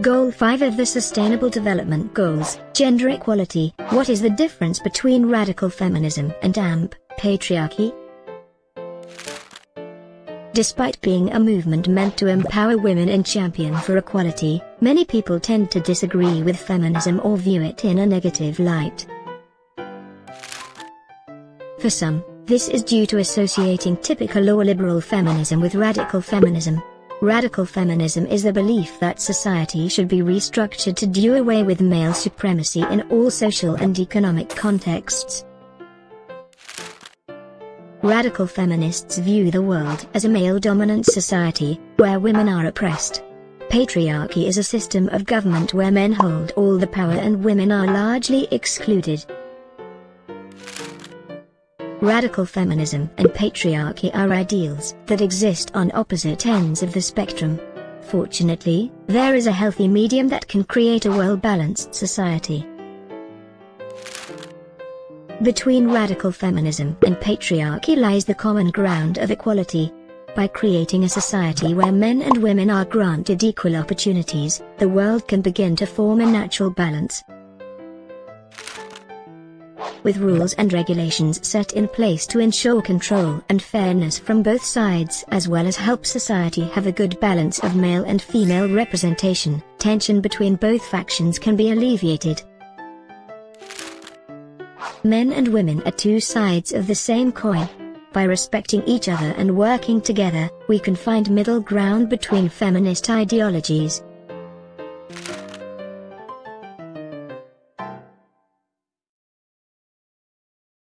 Goal 5 of the Sustainable Development Goals, Gender Equality. What is the difference between radical feminism and AMP, patriarchy? Despite being a movement meant to empower women and champion for equality, many people tend to disagree with feminism or view it in a negative light. For some, this is due to associating typical or liberal feminism with radical feminism, Radical feminism is the belief that society should be restructured to do away with male supremacy in all social and economic contexts. Radical feminists view the world as a male-dominant society, where women are oppressed. Patriarchy is a system of government where men hold all the power and women are largely excluded. Radical feminism and patriarchy are ideals that exist on opposite ends of the spectrum. Fortunately, there is a healthy medium that can create a well-balanced society. Between radical feminism and patriarchy lies the common ground of equality. By creating a society where men and women are granted equal opportunities, the world can begin to form a natural balance with rules and regulations set in place to ensure control and fairness from both sides as well as help society have a good balance of male and female representation, tension between both factions can be alleviated. Men and women are two sides of the same coin. By respecting each other and working together, we can find middle ground between feminist ideologies,